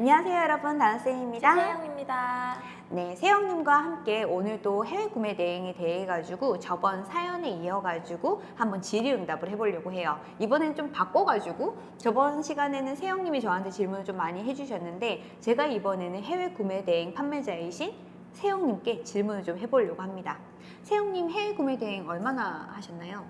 안녕하세요 여러분 다나쌤입니다 세영입니다. 네 세영님과 함께 오늘도 해외 구매 대행에 대해 가지고 저번 사연에 이어 가지고 한번 질의응답을 해보려고 해요 이번엔 좀 바꿔 가지고 저번 시간에는 세영님이 저한테 질문을 좀 많이 해주셨는데 제가 이번에는 해외 구매 대행 판매자이신 세영님께 질문을 좀 해보려고 합니다 세영님 해외 구매 대행 얼마나 하셨나요?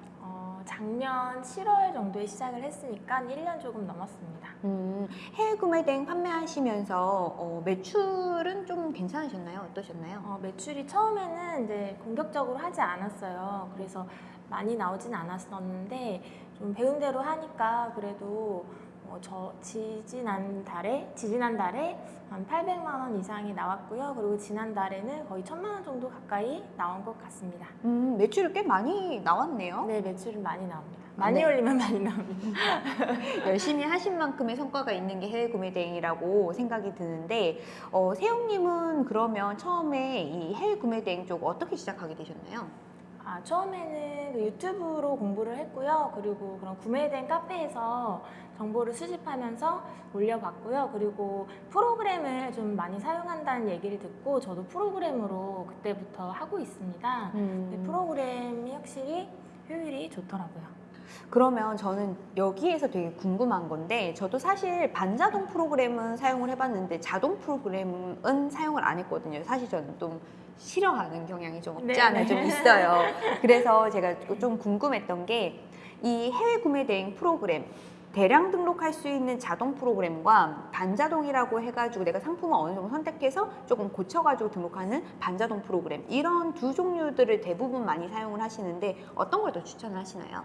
어, 작년 7월 정도에 시작을 했으니까 1년 조금 넘었습니다. 음, 해외 구매 대행 판매하시면서 어, 매출은 좀 괜찮으셨나요? 어떠셨나요? 어, 매출이 처음에는 이제 공격적으로 하지 않았어요. 그래서 많이 나오진 않았었는데 좀 배운 대로 하니까 그래도 어, 저 지지난 달에 지지난 달에 한 800만 원 이상이 나왔고요. 그리고 지난 달에는 거의 1000만 원 정도 가까이 나온 것 같습니다. 음, 매출이 꽤 많이 나왔네요. 네, 매출은 많이 나옵니다. 많이 네. 올리면 많이 나옵니다. 열심히 하신 만큼의 성과가 있는 게 해외 구매 대행이라고 생각이 드는데 어, 세용님은 그러면 처음에 이 해외 구매 대행 쪽 어떻게 시작하게 되셨나요? 아, 처음에는 그 유튜브로 공부를 했고요. 그리고 그런 구매된 카페에서 정보를 수집하면서 올려봤고요. 그리고 프로그램을 좀 많이 사용한다는 얘기를 듣고 저도 프로그램으로 그때부터 하고 있습니다. 음, 프로그램이 확실히 효율이 좋더라고요. 그러면 저는 여기에서 되게 궁금한 건데 저도 사실 반자동 프로그램은 사용을 해봤는데 자동 프로그램은 사용을 안 했거든요. 사실 저는 좀 싫어하는 경향이 좀 없지 네, 않아 네. 좀 있어요. 그래서 제가 좀 궁금했던 게 이 해외 구매 대행 프로그램 대량 등록할 수 있는 자동 프로그램과 반자동이라고 해가지고 내가 상품을 어느 정도 선택해서 조금 고쳐가지고 등록하는 반자동 프로그램 이런 두 종류들을 대부분 많이 사용을 하시는데 어떤 걸 더 추천을 하시나요?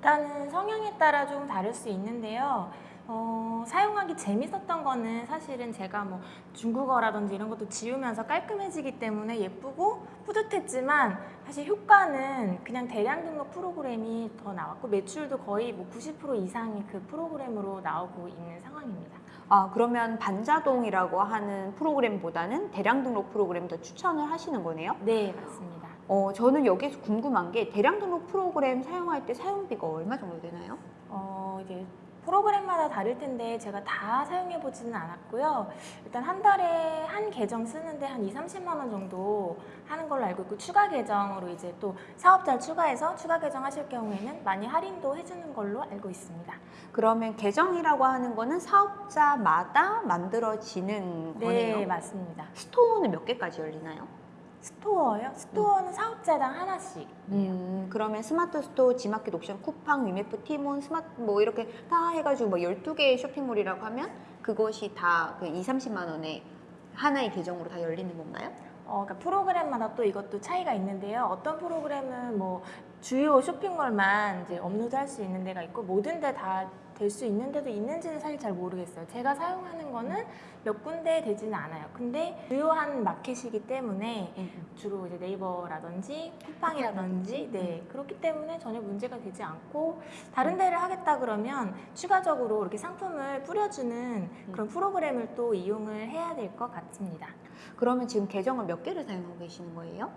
일단은 성향에 따라 좀 다를 수 있는데요. 어, 사용하기 재밌었던 거는 사실은 제가 뭐 중국어라든지 이런 것도 지우면서 깔끔해지기 때문에 예쁘고 뿌듯했지만 사실 효과는 그냥 대량 등록 프로그램이 더 나왔고 매출도 거의 뭐 90% 이상이 그 프로그램으로 나오고 있는 상황입니다. 아 그러면 반자동이라고 하는 프로그램보다는 대량 등록 프로그램 더 추천을 하시는 거네요? 네, 맞습니다. 어 저는 여기서 궁금한 게 대량 등록 프로그램 사용할 때 사용비가 얼마 정도 되나요? 어, 이제 프로그램마다 다를 텐데 제가 다 사용해 보지는 않았고요. 일단 한 달에 한 계정 쓰는데 한 2, 30만 원 정도 하는 걸로 알고 있고 추가 계정으로 이제 또 사업자를 추가해서 추가 계정 하실 경우에는 많이 할인도 해주는 걸로 알고 있습니다. 그러면 계정이라고 하는 거는 사업자마다 만들어지는 네, 거네요. 맞습니다. store는 몇 개까지 열리나요? store요? store는 사업자당 하나씩. 음, 그러면 스마트 스토어, 지마켓 옥션, 쿠팡, 위메프, 티몬, 스마트 뭐 이렇게 다 해가지고 뭐 12개의 쇼핑몰이라고 하면 그것이 다 그 2, 30만 원에 하나의 계정으로 다 열리는 건가요? 어, 그러니까 프로그램마다 또 이것도 차이가 있는데요. 어떤 프로그램은 뭐 주요 쇼핑몰만 이제 업로드할 수 있는 데가 있고 모든 데다 될 수 있는 데도 있는지는 사실 잘 모르겠어요. 제가 사용하는 거는 몇 군데 되지는 않아요. 근데 주요한 마켓이기 때문에 주로 이제 네이버라든지 쿠팡이라든지 네 그렇기 때문에 전혀 문제가 되지 않고 다른 데를 하겠다 그러면 추가적으로 이렇게 상품을 뿌려주는 그런 프로그램을 또 이용을 해야 될 것 같습니다. 그러면 지금 계정을 몇 개를 사용하고 계시는 거예요?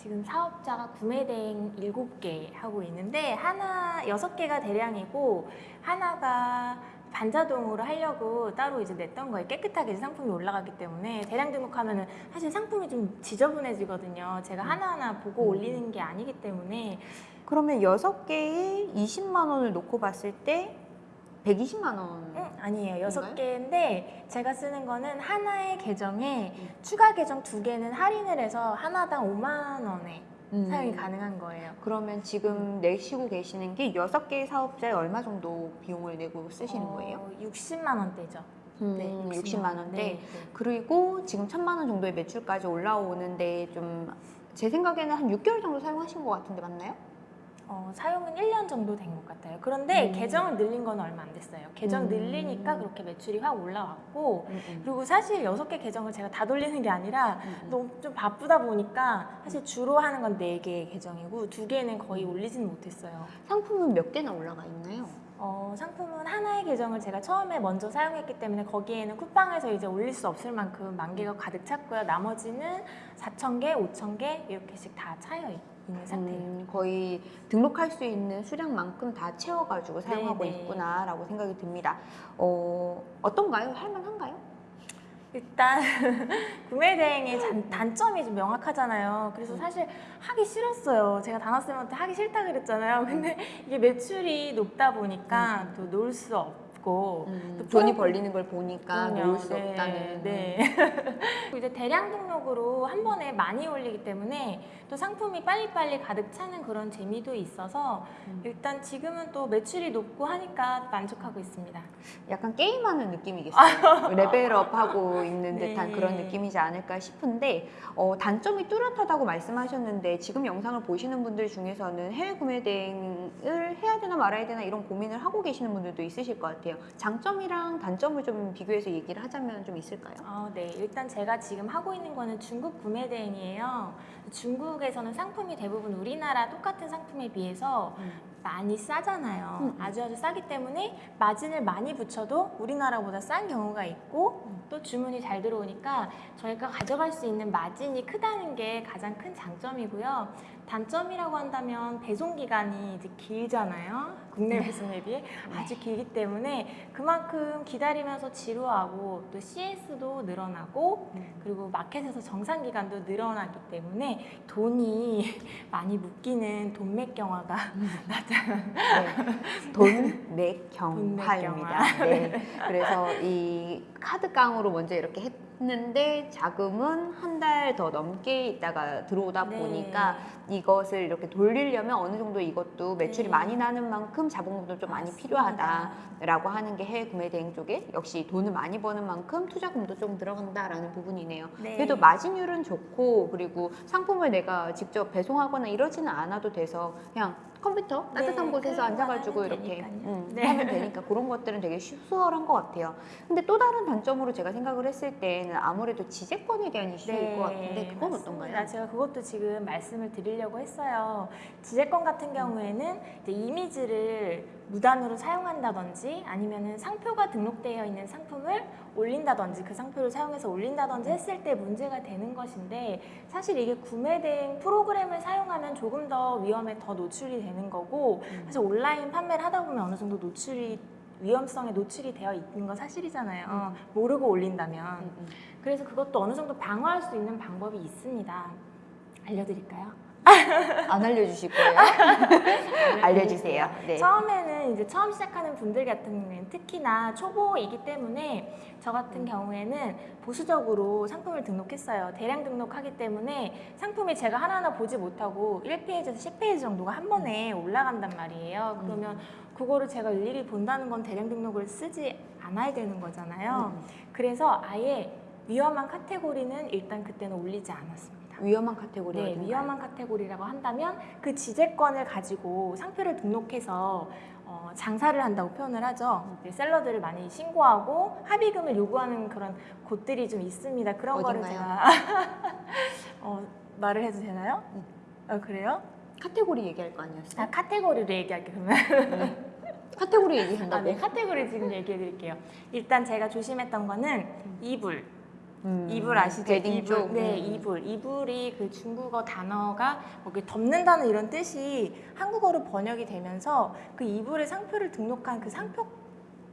지금 사업자가 구매 대행 7개 하고 있는데 하나 6개가 대량이고 하나가 반자동으로 하려고 따로 이제 냈던 거예요. 깨끗하게 이제 상품이 올라가기 때문에 대량 등록하면은 사실 상품이 좀 지저분해지거든요. 제가 하나하나 보고 음. 올리는 게 아니기 때문에 그러면 여섯 개에 20만 원을 놓고 봤을 때 120만 원. 음, 아니에요. 여섯? 개인데 제가 쓰는 거는 하나의 계정에 음. 추가 계정 두 개는 할인을 해서 하나당 5만 원에 음. 사용이 가능한 거예요. 그러면 지금 내시고 계시는 게 여섯 개의 사업자에 얼마 정도 비용을 내고 쓰시는 어, 거예요? 60만 원대죠. 음, 네, 60만 원대. 네, 네. 그리고 지금 천만 원 정도의 매출까지 올라오는데 좀 제 생각에는 한 6개월 정도 사용하신 것 같은데 맞나요? 어, 사용은 1년 정도 된 것 같아요. 그런데 음. 계정을 늘린 건 얼마 안 됐어요. 계정 음. 늘리니까 그렇게 매출이 확 올라왔고 음, 그리고 사실 여섯 개 계정을 제가 다 돌리는 게 아니라 음. 너무 좀 바쁘다 보니까 사실 주로 하는 건네 개의 계정이고 두 개는 거의 올리지는 못했어요. 상품은 몇 개나 올라가 있나요? 어, 상품은 하나의 계정을 제가 처음에 먼저 사용했기 때문에 거기에는 쿠팡에서 이제 올릴 수 없을 만큼 만 개가 가득 찼고요. 나머지는 4천 개, 5천 개 이렇게씩 다 차여 있 는 상태예요. 음, 거의 등록할 수 있는 수량만큼 다 채워가지고 사용하고 네, 네. 있구나라고 생각이 듭니다. 어, 어떤가요? 할만한가요? 일단 구매 대행의 단, 단점이 좀 명확하잖아요. 그래서 사실 하기 싫었어요. 제가 단학생한테 하기 싫다 그랬잖아요. 근데 이게 매출이 높다 보니까 또 놓을 수 없고 음, 또 돈이 프로- 벌리는 걸 보니까. 놓을 수 네, 없다는. 네. 이제 대량 등록으로 한 번에 많이 올리기 때문에 또 상품이 빨리빨리 가득 차는 그런 재미도 있어서 음. 일단 지금은 또 매출이 높고 하니까 만족하고 있습니다. 약간 게임하는 느낌이겠어요. 레벨업하고 있는 네. 듯한 그런 느낌이지 않을까 싶은데 어, 단점이 뚜렷하다고 말씀하셨는데 지금 영상을 보시는 분들 중에서는 해외 구매 대행을 해야 되나 말아야 되나 이런 고민을 하고 계시는 분들도 있으실 것 같아요. 장점이랑 단점을 좀 비교해서 얘기를 하자면 좀 있을까요? 아, 네. 일단 제가 지금 하고 있는 거는 중국 구매 대행이에요. 중국에서는 상품이 대부분 우리나라 똑같은 상품에 비해서 많이 싸잖아요. 음, 음. 아주 아주 싸기 때문에 마진을 많이 붙여도 우리나라보다 싼 경우가 있고 음. 또 주문이 잘 들어오니까 저희가 가져갈 수 있는 마진이 크다는 게 가장 큰 장점이고요. 단점이라고 한다면 배송 기간이 이제 길잖아요. 국내 배송에 비해 아주 길기 때문에 그만큼 기다리면서 지루하고 또 CS도 늘어나고 그리고 마켓에서 정상 기간도 늘어나기 때문에 돈이 많이 묶이는 돈맥 경화가 네. 돈맥 경화입니다. 경화. 네. 그래서 이 카드 깡으로 먼저 이렇게 했는데 자금은 한 달 더 넘게 있다가 들어오다 네. 보니까 이것을 이렇게 돌리려면 어느 정도 이것도 매출이 네. 많이 나는 만큼 자본금도 좀 많이 맞습니다. 필요하다라고 하는 게 해외 구매 대행 쪽에 역시 돈을 많이 버는 만큼 투자금도 좀 들어간다라는 부분이네요. 네. 그래도 마진율은 좋고 그리고 상품을 내가 직접 배송하거나 이러지는 않아도 돼서 그냥 컴퓨터 따뜻한 네, 곳에서 앉아가지고 이렇게. 음, 네. 하면 되니까 그런 것들은 되게 쉬- 수월한 것 같아요. 근데 또 다른 단점으로 제가 생각을 했을 때는 아무래도 지재권에 대한 이슈일 것 같은데 그건 네, 맞습니다. 어떤가요? 제가 그것도 지금 말씀을 드리려고 했어요. 지재권 같은 경우에는 이미지를 무단으로 사용한다든지 아니면은 상표가 등록되어 있는 상품을 올린다든지 그 상표를 사용해서 올린다든지 했을 때 문제가 되는 것인데 사실 이게 구매 대행 프로그램을 사용하면 조금 더 위험에 더 노출이 되는 거고 음. 사실 온라인 판매를 하다 보면 어느 정도 노출이 위험성에 노출이 되어 있는 건 사실이잖아요. 음. 모르고 올린다면. 음, 음. 그래서 그것도 어느 정도 방어할 수 있는 방법이 있습니다. 알려드릴까요? 안 알려주실 거예요? 알려주세요. 네. 처음에는 이제 처음 시작하는 분들 같은 경우에는 특히나 초보이기 때문에 저 음. 같은 경우에는 보수적으로 상품을 등록했어요. 대량 등록하기 때문에 상품이 제가 하나하나 보지 못하고 1페이지에서 10페이지 정도가 한 번에 올라간단 말이에요. 음. 그러면 그거를 제가 일일이 본다는 건 대량 등록을 쓰지 않아야 되는 거잖아요. 음. 그래서 아예 위험한 카테고리는 일단 그때는 올리지 않았습니다. 위험한 카테고리가 네, 위험한 카테고리라고 한다면 그 지재권을 가지고 상표를 등록해서 어, 장사를 한다고 표현을 하죠. seller들을 많이 신고하고 합의금을 요구하는 그런 곳들이 좀 있습니다. 그런 거를 어딘가요? 제가 어, 말을 해도 되나요? 음. 어, 그래요? 카테고리 얘기할 거 아니었어요? 아, 카테고리를 얘기할게요. 그러면 네. 카테고리 얘기한다고? 아, 네, 카테고리 지금 얘기해 드릴게요. 일단 제가 조심했던 거는 이불. 음, 이불 아시죠? 이불. 쪽? 네, 음. 이불. 이불이 그 중국어 단어가 뭐 덮는다는 이런 뜻이 한국어로 번역이 되면서 그 이불의 상표를 등록한 그 상표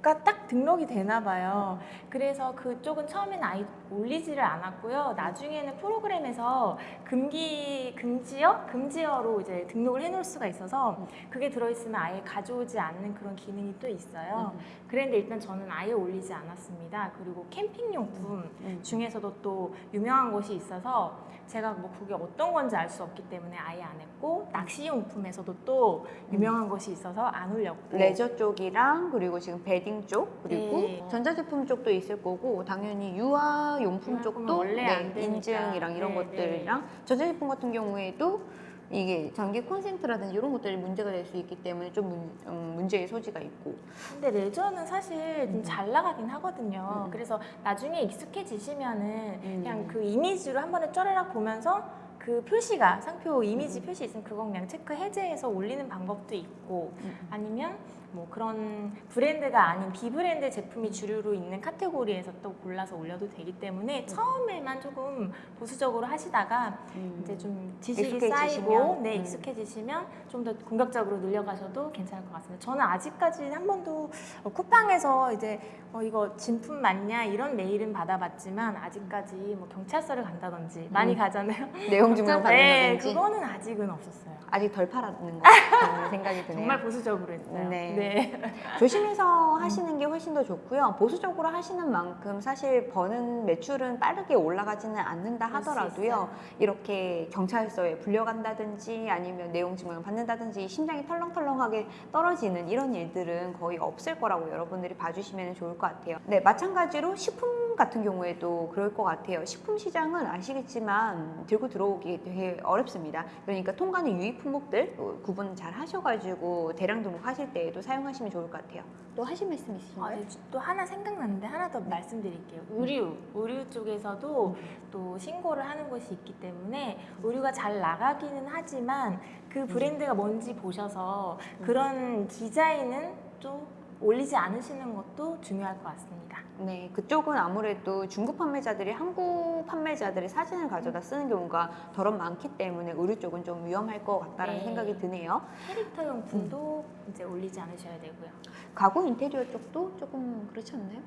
가 딱 등록이 되나 봐요. 그래서 그쪽은 처음에는 아예 올리지를 않았고요. 나중에는 프로그램에서 금기 금지어 금지어로 이제 등록을 해놓을 수가 있어서 그게 들어있으면 아예 가져오지 않는 그런 기능이 또 있어요. 음, 그런데 일단 저는 아예 올리지 않았습니다. 그리고 캠핑 용품 음. 중에서도 또 유명한 곳이 있어서 제가 뭐 그게 어떤 건지 알 수 없기 때문에 아예 안 했고 낚시 용품에서도 또 유명한 곳이 있어서 안 올렸고 레저 쪽이랑 그리고 지금 베딩 쪽 그리고 네. 전자제품 쪽도 있을 거고 당연히 유아용품 쪽도 원래 네. 인증이랑 이런 네, 것들이랑 전자제품 같은 경우에도 이게 전기 콘센트라든지 이런 것들이 문제가 될 수 있기 때문에 좀 문, 음, 문제의 소지가 있고 근데 레저는 사실 음. 좀잘 나가긴 하거든요. 음. 그래서 나중에 익숙해지시면은 음. 그냥 그 이미지로 한 번에 쩌르락 보면서 그 표시가 상표 이미지 음. 표시 있으면 그거 그냥 체크 해제해서 올리는 방법도 있고 음. 아니면 뭐 그런 브랜드가 아닌 비브랜드 제품이 주류로 있는 카테고리에서 또 골라서 올려도 되기 때문에 처음에만 조금 보수적으로 하시다가 이제 좀 지식이 음. 익숙해지시면? 쌓이고 네 음. 익숙해지시면 좀 더 공격적으로 늘려가셔도 괜찮을 것 같습니다. 저는 아직까지 한 번도 어, 쿠팡에서 이제 어, 이거 진품 맞냐 이런 메일은 받아봤지만 아직까지 뭐 경찰서를 간다든지 많이 음. 가잖아요. 내용 증명 네, 받는다든지 그거는 아직은 없었어요. 아직 덜 팔았는 것 같다는 생각이 드네요. 정말 보수적으로 했어요. 네. 네. 조심해서 하시는 게 훨씬 더 좋고요. 보수적으로 하시는 만큼 사실 버는 매출은 빠르게 올라가지는 않는다 하더라도요. 이렇게 경찰서에 불려간다든지 아니면 내용 증명을 받는다든지 심장이 털렁털렁하게 떨어지는 이런 일들은 거의 없을 거라고 여러분들이 봐주시면 좋을 것 같아요. 네, 마찬가지로 식품 같은 경우에도 그럴 것 같아요. 식품 시장은 아시겠지만 들고 들어오기 되게 어렵습니다. 그러니까 통관의 유입 품목들 어, 구분 잘 하셔가지고 대량 등록하실 때에도 사용하시면 좋을 것 같아요. 또 하실 말씀 아, 있으신가요? 네, 또 하나 생각났는데 하나 더 말씀드릴게요. 의류, 의류 쪽에서도 또 신고를 하는 곳이 있기 때문에 의류가 잘 나가기는 하지만 그 브랜드가 뭔지 보셔서 그런 디자인은 좀 올리지 않으시는 것도 중요할 것 같습니다. 네, 그쪽은 아무래도 중국 판매자들이 한국 판매자들의 사진을 가져다 쓰는 경우가 덜 많기 때문에 의류 쪽은 좀 위험할 것 같다는 네. 생각이 드네요. 캐릭터 용품도 이제 올리지 않으셔야 되고요. 가구 인테리어 쪽도 조금 그렇지 않나요?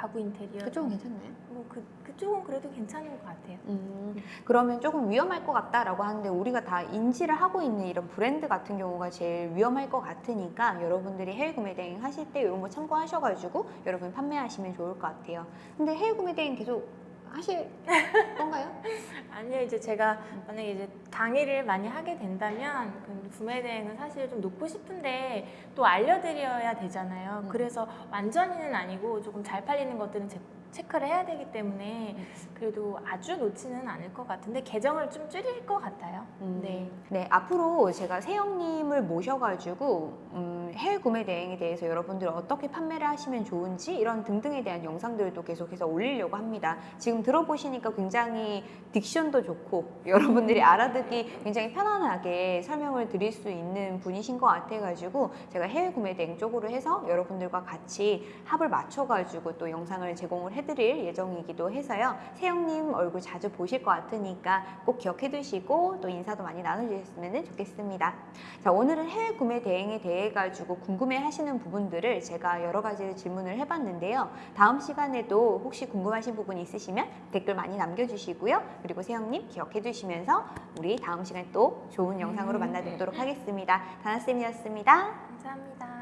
가구 인테리어 그쪽은 괜찮나요? 뭐 그, 그쪽은 그래도 괜찮은 것 같아요. 음, 그러면 조금 위험할 것 같다라고 하는데 우리가 다 인지를 하고 있는 이런 브랜드 같은 경우가 제일 위험할 것 같으니까 여러분들이 해외 구매 대행 하실 때 이런 거 참고하셔가지고 여러분 판매하시면 좋을 것 같아요. 근데 해외 구매 대행 계속 하실 건가요? 아니요, 이제 제가 만약에 이제 강의를 많이 하게 된다면 그 구매 대행은 사실 좀 놓고 싶은데 또 알려드려야 되잖아요. 음. 그래서 완전히는 아니고 조금 잘 팔리는 것들은 제- 체크를 해야 되기 때문에 그래도 아주 놓지는 않을 것 같은데 계정을 좀 줄일 것 같아요. 음, 네. 네, 앞으로 제가 세영님을 모셔가지고 음, 해외 구매 대행에 대해서 여러분들 어떻게 판매를 하시면 좋은지 이런 등등에 대한 영상들도 계속해서 올리려고 합니다. 지금 들어보시니까 굉장히 딕션도 좋고 여러분들이 알아듣기 굉장히 편안하게 설명을 드릴 수 있는 분이신 것 같아가지고 제가 해외 구매 대행 쪽으로 해서 여러분들과 같이 합을 맞춰가지고 또 영상을 제공을 해 드릴 예정이기도 해서요. 세영님 얼굴 자주 보실 것 같으니까 꼭 기억해 두시고 또 인사도 많이 나눠주셨으면 좋겠습니다. 자, 오늘은 해외 구매 대행에 대해 가지고 궁금해 하시는 부분들을 제가 여러 가지 질문을 해봤는데요. 다음 시간에도 혹시 궁금하신 부분 있으시면 댓글 많이 남겨주시고요. 그리고 세영님 기억해 두시면서 우리 다음 시간에 또 좋은 영상으로 만나 뵙도록 하겠습니다. 다나쌤이었습니다. 감사합니다.